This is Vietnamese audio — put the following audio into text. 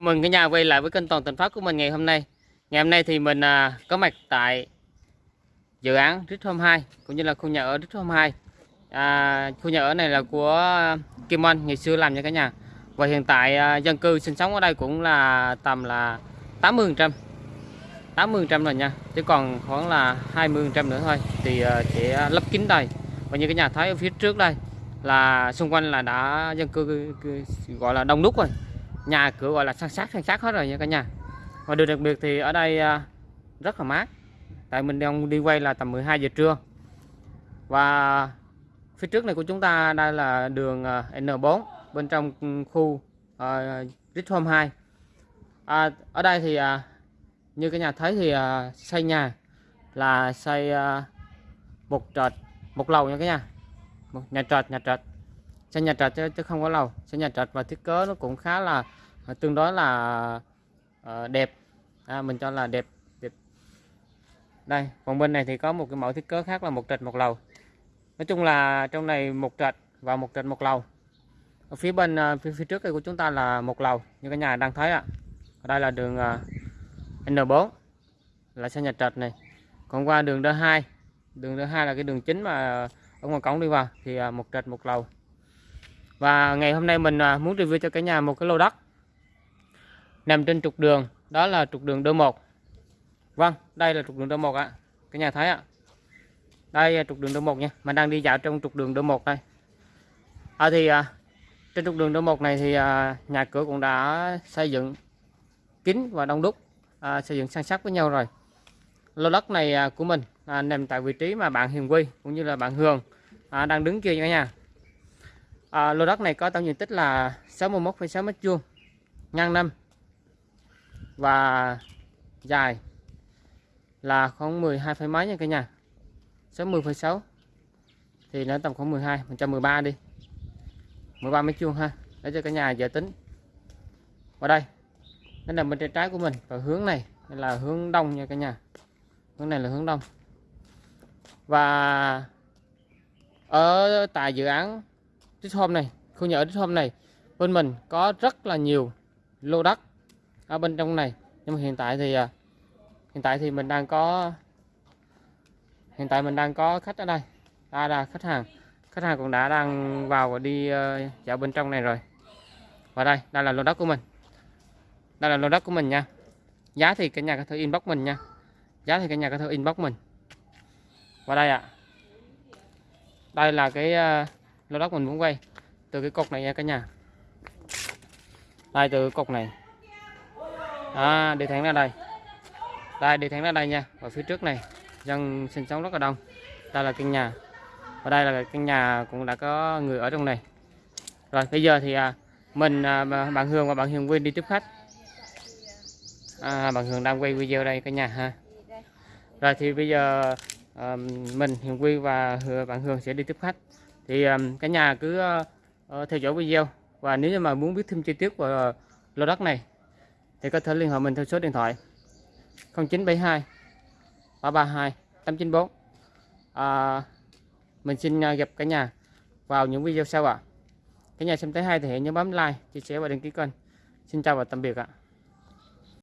Mừng cả nhà quay lại với kênh Toàn tỉnh Phát của mình ngày hôm nay. Ngày hôm nay thì mình à, có mặt tại dự án Rít Home 2 cũng như là khu nhà ở Rít Home 2. À, khu nhà ở này là của Kim Anh ngày xưa làm nha cả nhà. Và hiện tại à, dân cư sinh sống ở đây cũng là tầm là 80%. 80% rồi nha. Chứ còn khoảng là 20% nữa thôi thì à, sẽ lấp kín đây. Và như cả nhà thấy ở phía trước đây là xung quanh là đã dân cư gọi là đông đúc rồi nhà cửa gọi là san sát san sát hết rồi nha cả nhà. Và điều đặc biệt thì ở đây à, rất là mát. Tại mình đang đi quay là tầm 12 giờ trưa. Và phía trước này của chúng ta đây là đường à, N4 bên trong khu uh, Home 2 à, ở đây thì uh, như cái nhà thấy thì uh, xây nhà là xây uh, một trệt một lầu nha cả nhà. Một nhà trệt nhà trệt xe nhà trệt chứ, chứ không có lầu. Xe nhà trệt và thiết kế nó cũng khá là à, tương đối là uh, đẹp. À, mình cho là đẹp đẹp. Đây còn bên này thì có một cái mẫu thiết kế khác là một trệt một lầu. Nói chung là trong này một trệt và một trệt một lầu. Ở phía bên à, phía, phía trước đây của chúng ta là một lầu như cả nhà đang thấy ạ. Ở đây là đường N4 là xe nhà trệt này. Còn qua đường D2 đường D2 là cái đường chính mà ở ngoài cổng đi vào thì một trệt một lầu và ngày hôm nay mình à, muốn review cho cả nhà một cái lô đất nằm trên trục đường đó là trục đường D1 Vâng đây là trục đường D1 ạ. Cả nhà thấy ạ. Đây là trục đường D1 nha. Mình đang đi dạo trong trục đường D1 đây. À, thì à, trên trục đường D1 này thì à, nhà cửa cũng đã xây dựng kín và đông đúc à, xây dựng san sát với nhau rồi. Lô đất này à, của mình à, nằm tại vị trí mà bạn Hiền Quy cũng như là bạn Hường à, đang đứng kia cả nhà à, lô đất này có tổng diện tích là 61,6 mét vuông ngang năm và dài là khoảng 12 phẩy mấy nha cả nhà. 60,6 thì nó tầm khoảng 12 113 đi. 13 mét vuông ha để cho cả nhà giờ tính. Vào đây nó nằm bên tay trái của mình và hướng này là hướng đông nha cả nhà. Hướng này là hướng đông. Và ở tại dự án trích Hôm này khu nhà ở trích Hôm này bên mình có rất là nhiều lô đất ở bên trong này. Nhưng mà hiện tại thì à, hiện tại thì mình đang có hiện tại mình đang có khách ở đây à là khách hàng. Khách hàng cũng đã đang vào và đi uh, dạo bên trong này rồi. Và đây đây là lô đất của mình. Đây là lô đất của mình nha. Giá thì cả nhà có thể inbox mình nha. Giá thì cả nhà có thể inbox mình. Và đây ạ. À. đây là cái uh, lô đất mình muốn quay. Từ cái cột này nha cả nhà. Đây từ cột này. À, đi thẳng ra đây. Đây đi thẳng ra đây nha. Và phía trước này dân sinh sống rất là đông. Đây là căn nhà. Và đây là căn nhà cũng đã có người ở trong này. Rồi bây giờ thì à, mình à, bạn Hương và bạn Hiền Quyên đi tiếp khách. À, bạn Hương đang quay video đây cả nhà ha. Rồi thì bây giờ à, mình Hiền Quy và bạn Hương sẽ đi tiếp khách thì um, cả nhà cứ uh, theo dõi video và nếu như mà muốn biết thêm chi tiết về uh, lô đất này thì có thể liên hệ mình theo số điện thoại 0972 332 894 à, mình xin uh, gặp cả nhà vào những video sau ạ à. cả nhà xem thấy hay thì hãy nhớ bấm like chia sẻ và đăng ký kênh xin chào và tạm biệt ạ à.